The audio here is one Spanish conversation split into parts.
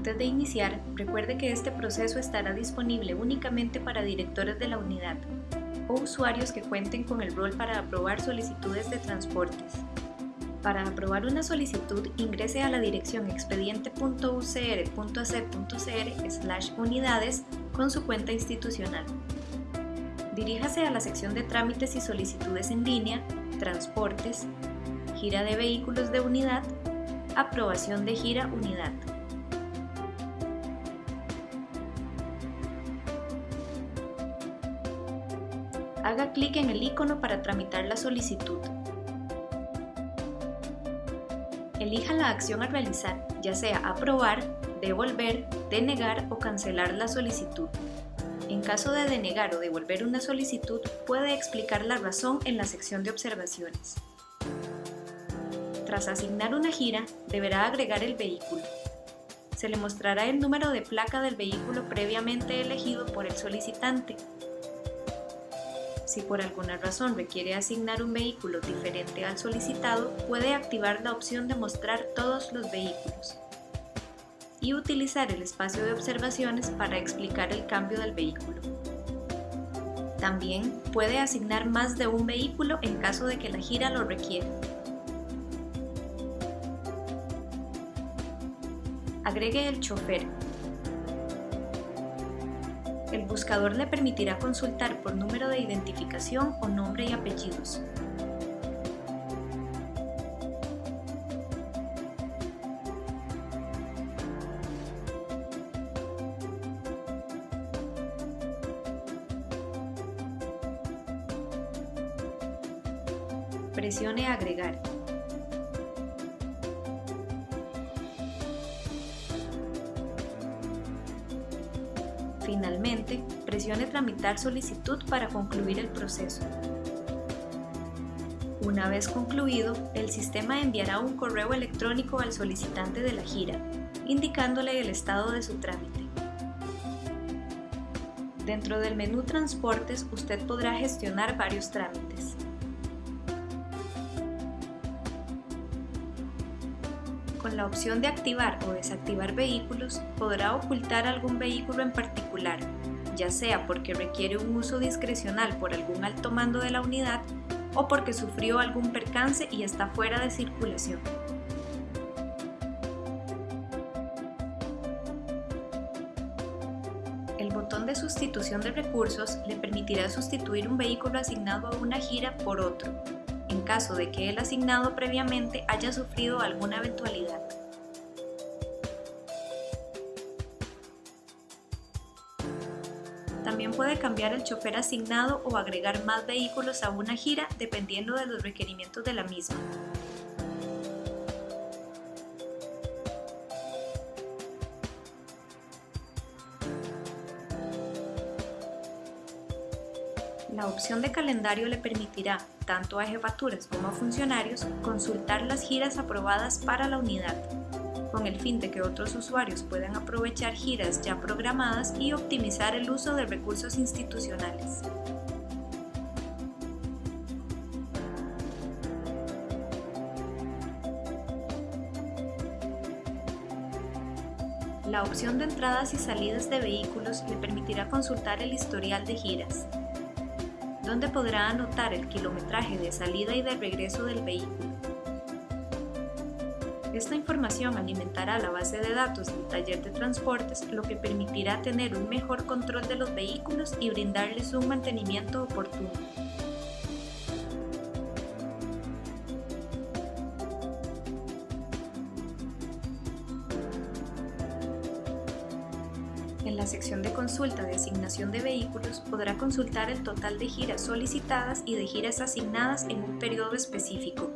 Antes de iniciar, recuerde que este proceso estará disponible únicamente para directores de la unidad o usuarios que cuenten con el rol para aprobar solicitudes de transportes. Para aprobar una solicitud, ingrese a la dirección expediente.ucr.ac.cr unidades con su cuenta institucional. Diríjase a la sección de trámites y solicitudes en línea, transportes, gira de vehículos de unidad, aprobación de gira unidad. Haga clic en el icono para tramitar la solicitud. Elija la acción a realizar, ya sea aprobar, devolver, denegar o cancelar la solicitud. En caso de denegar o devolver una solicitud, puede explicar la razón en la sección de observaciones. Tras asignar una gira, deberá agregar el vehículo. Se le mostrará el número de placa del vehículo previamente elegido por el solicitante, si por alguna razón requiere asignar un vehículo diferente al solicitado, puede activar la opción de mostrar todos los vehículos y utilizar el espacio de observaciones para explicar el cambio del vehículo. También puede asignar más de un vehículo en caso de que la gira lo requiera. Agregue el chofer el buscador le permitirá consultar por número de identificación o nombre y apellidos. Presione Agregar. Finalmente, presione Tramitar solicitud para concluir el proceso. Una vez concluido, el sistema enviará un correo electrónico al solicitante de la gira, indicándole el estado de su trámite. Dentro del menú Transportes, usted podrá gestionar varios trámites. Con la opción de activar o desactivar vehículos, podrá ocultar algún vehículo en particular, ya sea porque requiere un uso discrecional por algún alto mando de la unidad o porque sufrió algún percance y está fuera de circulación. El botón de sustitución de recursos le permitirá sustituir un vehículo asignado a una gira por otro, en caso de que el asignado previamente haya sufrido alguna eventualidad. También puede cambiar el chofer asignado o agregar más vehículos a una gira dependiendo de los requerimientos de la misma. La opción de calendario le permitirá, tanto a jefaturas como a funcionarios, consultar las giras aprobadas para la unidad, con el fin de que otros usuarios puedan aprovechar giras ya programadas y optimizar el uso de recursos institucionales. La opción de entradas y salidas de vehículos le permitirá consultar el historial de giras, donde podrá anotar el kilometraje de salida y de regreso del vehículo. Esta información alimentará la base de datos del taller de transportes, lo que permitirá tener un mejor control de los vehículos y brindarles un mantenimiento oportuno. En la sección de consulta de asignación de vehículos podrá consultar el total de giras solicitadas y de giras asignadas en un periodo específico,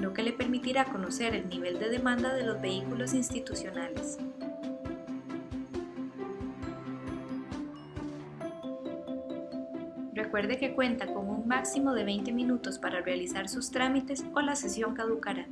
lo que le permitirá conocer el nivel de demanda de los vehículos institucionales. Recuerde que cuenta con un máximo de 20 minutos para realizar sus trámites o la sesión caducará.